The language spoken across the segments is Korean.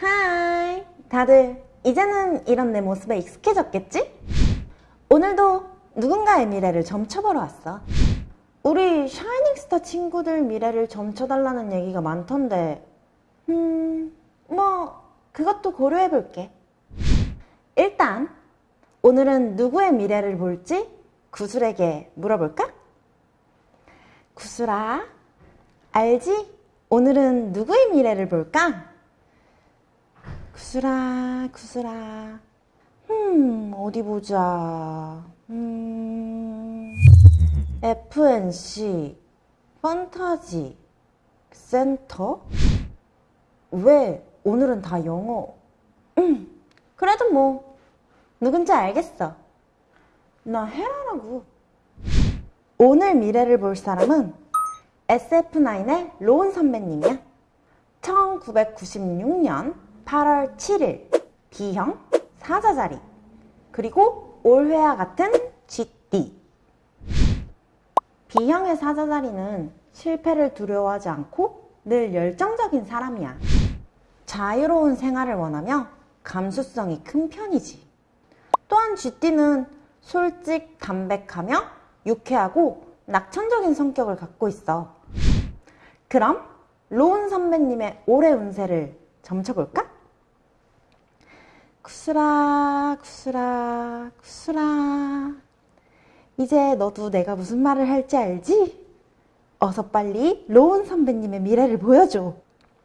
Hi 다들 이제는 이런 내 모습에 익숙해졌겠지? 오늘도 누군가의 미래를 점쳐보러 왔어 우리 샤이닝스타 친구들 미래를 점쳐달라는 얘기가 많던데 음... 뭐 그것도 고려해볼게 일단 오늘은 누구의 미래를 볼지 구슬에게 물어볼까? 구슬아 알지? 오늘은 누구의 미래를 볼까? 구슬아, 구슬아. 음, 어디 보자. 음, FNC, 판타지, 센터? 왜 오늘은 다 영어? 음, 그래도 뭐, 누군지 알겠어. 나 헤라라고. 오늘 미래를 볼 사람은 SF9의 로운 선배님이야. 1996년 8월 7일 B형 사자자리 그리고 올해와 같은 GD B형의 사자자리는 실패를 두려워하지 않고 늘 열정적인 사람이야. 자유로운 생활을 원하며 감수성이 큰 편이지. 또한 GD는 솔직, 담백하며 유쾌하고 낙천적인 성격을 갖고 있어. 그럼 로운 선배님의 올해 운세를 점쳐볼까? 구슬아, 구슬아, 구슬아. 이제 너도 내가 무슨 말을 할지 알지? 어서 빨리 로운 선배님의 미래를 보여줘.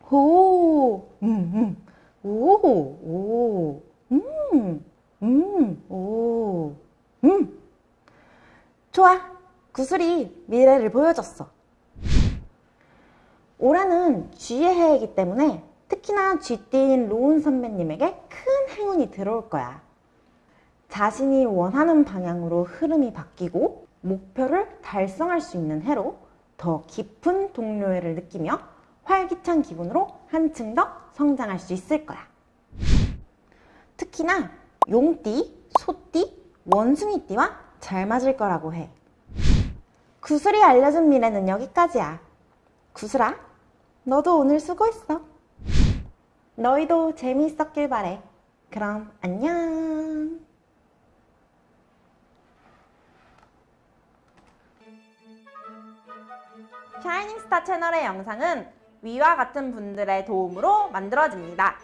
오, 음, 음, 오, 오, 음, 음, 오, 음. 좋아. 구슬이 미래를 보여줬어. 올해는 쥐의 해이기 때문에 특히나 쥐띠인 로운 선배님에게 큰 행운이 들어올 거야. 자신이 원하는 방향으로 흐름이 바뀌고 목표를 달성할 수 있는 해로 더 깊은 동료애를 느끼며 활기찬 기분으로 한층 더 성장할 수 있을 거야. 특히나 용띠, 소띠, 원숭이띠와 잘 맞을 거라고 해. 구슬이 알려준 미래는 여기까지야. 구슬아, 너도 오늘 수고했어. 너희도 재미있었길 바래. 그럼 안녕. 샤이닝스타 채널의 영상은 위와 같은 분들의 도움으로 만들어집니다.